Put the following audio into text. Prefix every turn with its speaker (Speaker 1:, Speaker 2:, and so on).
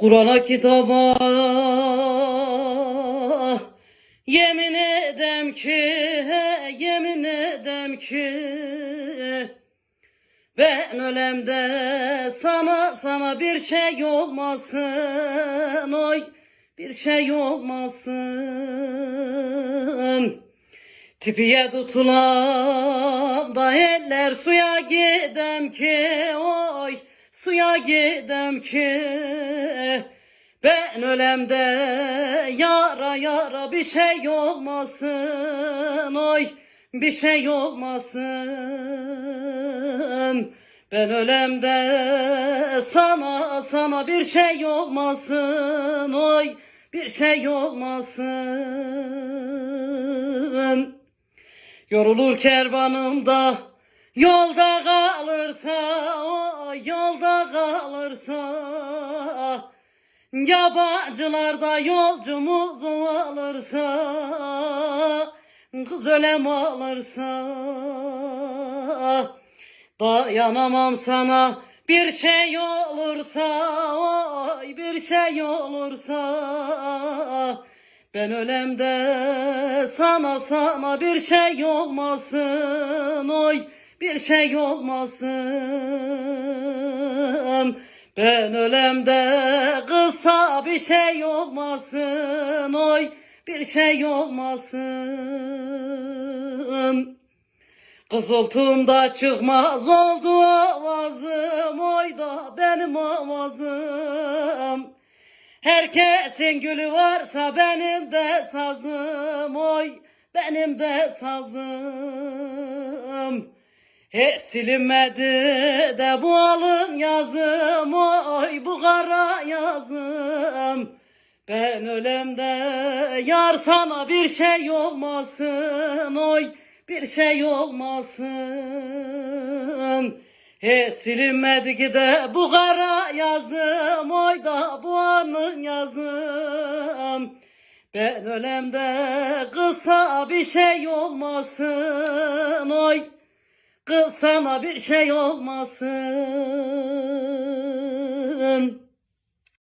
Speaker 1: Kur'an'a kitaba yemin edem ki he, yemin edem ki ben ölemde sana sana bir şey olmasın oy bir şey olmasın. Tipiye tutulan da eller suya gidem ki oy suya gidem ki ben ölemde yara yara bir şey olmasın oy bir şey olmasın. Ben ölemde sana sana bir şey olmasın oy bir şey olmasın. Yorulur kervanımda yolda kalırsa o yolda kalırsa yabancılar da yolcumuzu alırsa kız ölem alırsa dayanamam sana. Bir şey olursa oy bir şey olursa ben ölemde sana sana bir şey olmasın oy bir şey olmasın ben ölemde kısa bir şey olmasın oy bir şey olmasın. Kızıltımda çıkmaz oldu avazım oy da benim avazım. Herkesin gülü varsa benim de sazım oy benim de sazım. Hiç silinmedi de bu alın yazım oy bu kara yazım. Ben ölemde yar sana bir şey olmasın oy bir şey olmasın. Hiç silinmedi ki de bu kara yazım oy da bu anın yazım. Ben ölemde kısa bir şey olmasın oy Kız bir şey olmasın Amen.